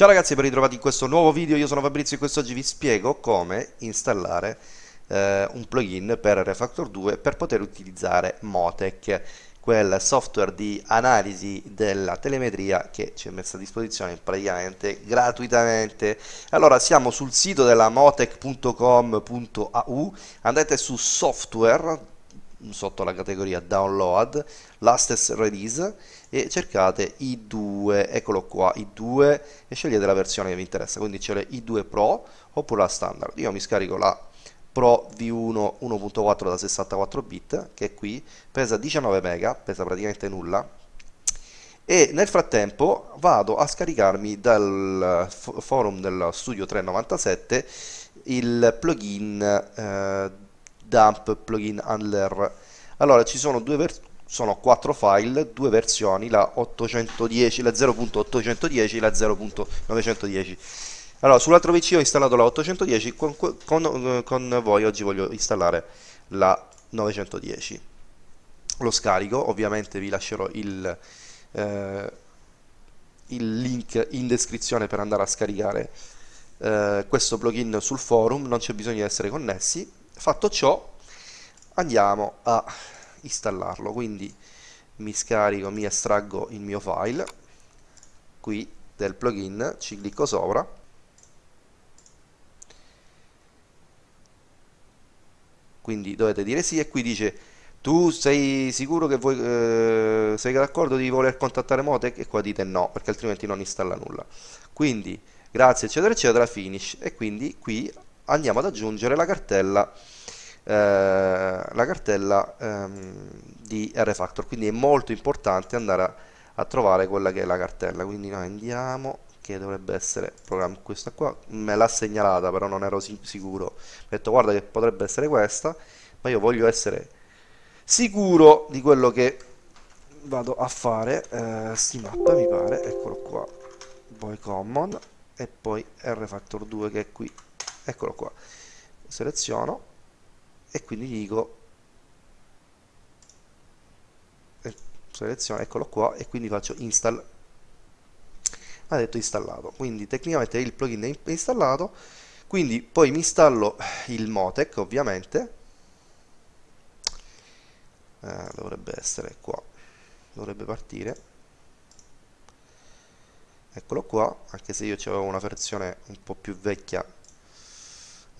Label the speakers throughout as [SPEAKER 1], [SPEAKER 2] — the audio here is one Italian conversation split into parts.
[SPEAKER 1] Ciao ragazzi, ben ritrovati in questo nuovo video, io sono Fabrizio e quest'oggi vi spiego come installare eh, un plugin per Refactor 2 per poter utilizzare Motec, quel software di analisi della telemetria che ci è messo a disposizione praticamente gratuitamente. Allora, siamo sul sito della motec.com.au, andate su software sotto la categoria download latest release e cercate i2 eccolo qua i2 e scegliete la versione che vi interessa. Quindi c'è le i2 pro oppure la standard. Io mi scarico la Pro V1 1.4 da 64 bit che è qui pesa 19 mega pesa praticamente nulla e nel frattempo vado a scaricarmi dal forum del studio 397 il plugin eh, dump plugin handler allora ci sono due sono quattro file due versioni la 810 la 0.810 e la 0.910 allora sull'altro pc ho installato la 810 con, con, con voi oggi voglio installare la 910 lo scarico ovviamente vi lascerò il, eh, il link in descrizione per andare a scaricare eh, questo plugin sul forum non c'è bisogno di essere connessi fatto ciò andiamo a installarlo. Quindi mi scarico mi estraggo il mio file qui del plugin ci clicco sopra. Quindi dovete dire sì e qui dice tu sei sicuro che vuoi eh, sei d'accordo di voler contattare Motec e qua dite no perché altrimenti non installa nulla. Quindi grazie eccetera eccetera finish. E quindi qui andiamo ad aggiungere la cartella eh, la cartella ehm, di Rfactor quindi è molto importante andare a, a, trovare quella che è la cartella. Quindi noi andiamo che dovrebbe essere programma questa qua. Me l'ha segnalata però non ero sicuro. Ho detto guarda che potrebbe essere questa ma io voglio essere sicuro di quello che vado a fare. Eh, mappa mi pare eccolo qua. Poi common e poi rfactor 2 che è qui eccolo qua. Seleziono e quindi dico eh, seleziono eccolo qua e quindi faccio install ha detto installato. Quindi tecnicamente il plugin è installato quindi poi mi installo il Motec ovviamente. Eh, dovrebbe essere qua dovrebbe partire. Eccolo qua anche se io avevo una versione un po' più vecchia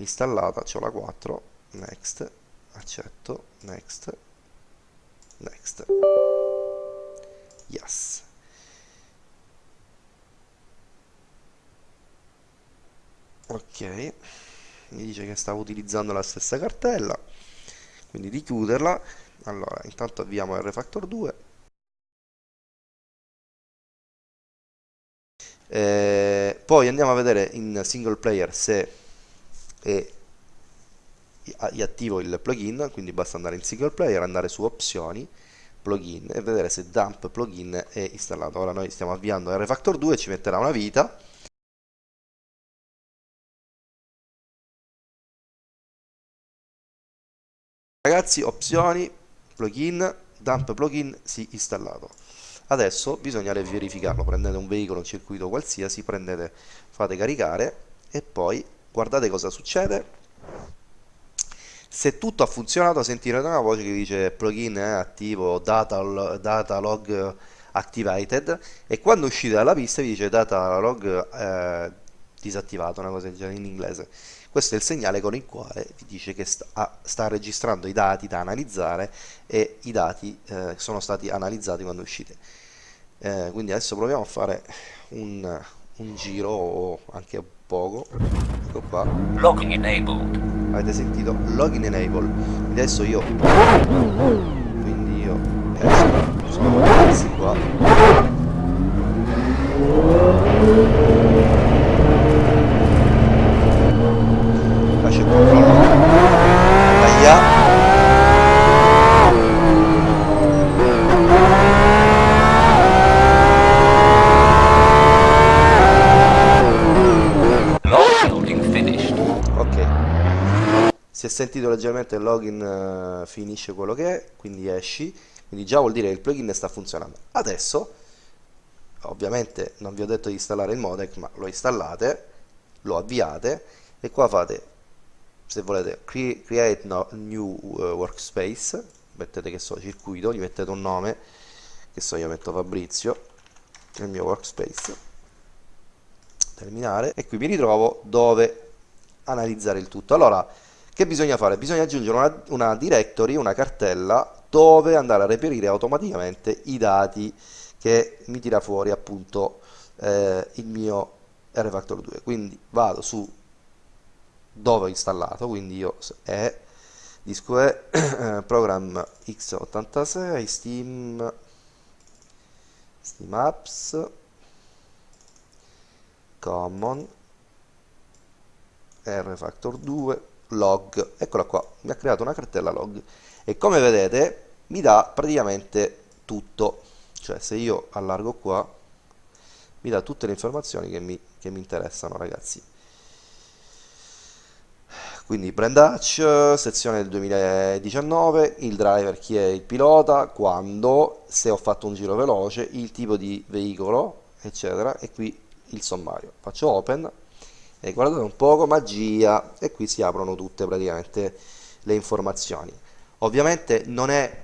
[SPEAKER 1] installata ho la 4 next accetto next next. Yes. Ok mi dice che stavo utilizzando la stessa cartella quindi di chiuderla. Allora intanto avviamo Refactor 2 eh, poi andiamo a vedere in single player se è attivo il plugin quindi basta andare in single player andare su opzioni plugin e vedere se dump plugin è installato. Ora noi stiamo avviando Refactor 2 ci metterà una vita. Ragazzi opzioni plugin dump plugin sì installato. Adesso bisogna verificarlo. Prendete un veicolo un circuito qualsiasi prendete fate caricare e poi guardate cosa succede se tutto ha funzionato sentirete una voce che dice plugin è attivo data, data log activated e quando uscite dalla pista vi dice data log eh, disattivato, una cosa del genere in inglese. Questo è il segnale con il quale vi dice che sta, sta registrando i dati da analizzare e i dati eh, sono stati analizzati quando uscite. Eh, quindi adesso proviamo a fare un, un giro o anche poco. Ecco qua. Login enabled avete sentito login enable adesso io quindi io esco sono questi qua lascio il controllo Aia. si è sentito leggermente il login uh, finisce quello che è quindi esci. Quindi già vuol dire che il plugin sta funzionando. Adesso ovviamente non vi ho detto di installare il modec ma lo installate lo avviate e qua fate se volete create no, new uh, workspace. Mettete che so circuito gli mettete un nome che so io metto Fabrizio nel mio workspace. Terminare. E qui mi ritrovo dove analizzare il tutto. Allora che bisogna fare? bisogna aggiungere una, una directory una cartella dove andare a reperire automaticamente i dati che mi tira fuori appunto eh, il mio RFactor 2 quindi vado su dove ho installato quindi io è disco è program x86 steam steam apps common rfactor 2 log. Eccola qua mi ha creato una cartella log. E come vedete mi dà praticamente tutto. Cioè se io allargo qua mi dà tutte le informazioni che mi, che mi interessano ragazzi. Quindi brand hatch, sezione del 2019, il driver chi è il pilota, quando, se ho fatto un giro veloce, il tipo di veicolo, eccetera, e qui il sommario. Faccio open e guardate un poco, magia, e qui si aprono tutte praticamente le informazioni. Ovviamente non è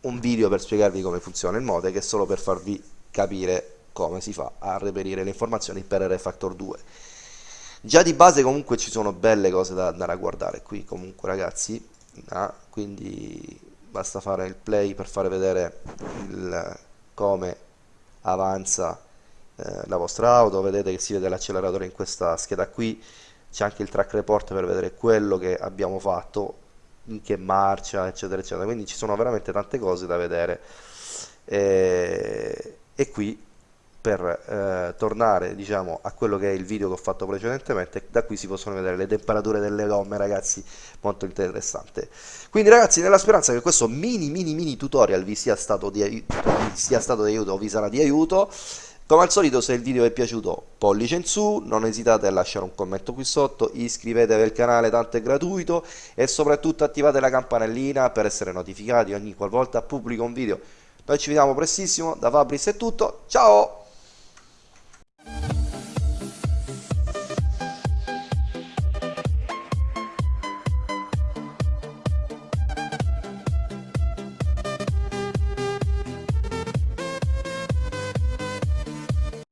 [SPEAKER 1] un video per spiegarvi come funziona il modec, è solo per farvi capire come si fa a reperire le informazioni per RFactor 2 già di base comunque ci sono belle cose da andare a guardare qui comunque ragazzi ah, quindi basta fare il play per fare vedere il, come avanza eh, la vostra auto vedete che si vede l'acceleratore in questa scheda qui c'è anche il track report per vedere quello che abbiamo fatto in che marcia eccetera eccetera. Quindi ci sono veramente tante cose da vedere. E, e qui per eh, tornare diciamo a quello che è il video che ho fatto precedentemente da qui si possono vedere le temperature delle gomme ragazzi molto interessante. Quindi ragazzi nella speranza che questo mini mini mini tutorial vi sia stato di aiuto, sia stato di aiuto o vi sarà di aiuto come al solito se il video vi è piaciuto pollice in su, non esitate a lasciare un commento qui sotto, iscrivetevi al canale tanto è gratuito e soprattutto attivate la campanellina per essere notificati ogni qualvolta pubblico un video. Noi ci vediamo prestissimo, da Fabris è tutto, ciao!